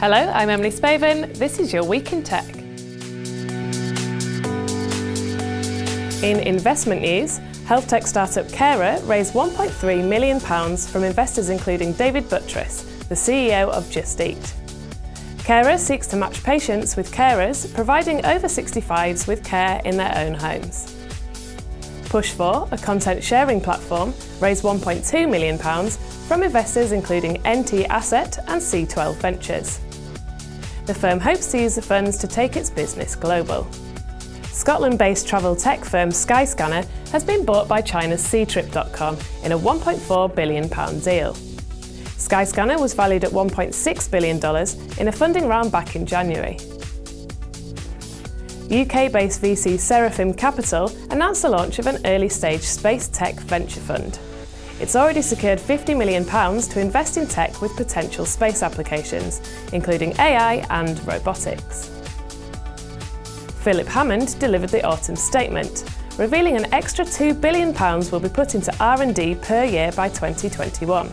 Hello, I'm Emily Spaven. This is your Week in Tech. In investment news, health tech startup Carer raised £1.3 million from investors including David Buttress, the CEO of Just Eat. Carer seeks to match patients with carers, providing over 65s with care in their own homes. Push4, a content sharing platform, raised £1.2 million from investors including NT Asset and C12 Ventures. The firm hopes to use the funds to take its business global. Scotland-based travel tech firm Skyscanner has been bought by China's Ctrip.com in a £1.4 billion deal. Skyscanner was valued at $1.6 billion in a funding round back in January. UK-based VC Seraphim Capital announced the launch of an early-stage space tech venture fund. It's already secured £50 million to invest in tech with potential space applications, including AI and robotics. Philip Hammond delivered the autumn statement, revealing an extra £2 billion will be put into R&D per year by 2021.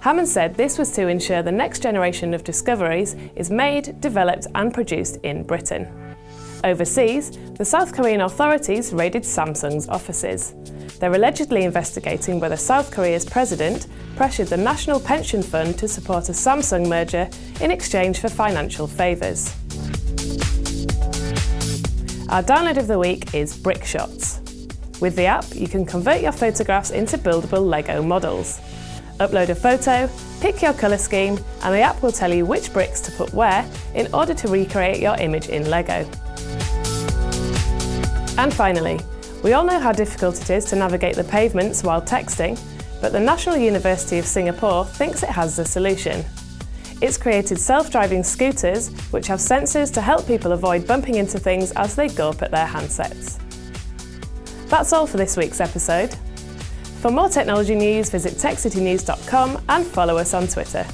Hammond said this was to ensure the next generation of discoveries is made, developed and produced in Britain. Overseas, the South Korean authorities raided Samsung's offices. They're allegedly investigating whether South Korea's president pressured the National Pension Fund to support a Samsung merger in exchange for financial favours. Our download of the week is BrickShots. With the app, you can convert your photographs into buildable Lego models. Upload a photo, pick your colour scheme, and the app will tell you which bricks to put where in order to recreate your image in Lego. And finally, we all know how difficult it is to navigate the pavements while texting, but the National University of Singapore thinks it has the solution. It's created self-driving scooters which have sensors to help people avoid bumping into things as they gulp at their handsets. That's all for this week's episode. For more technology news, visit techcitynews.com and follow us on Twitter.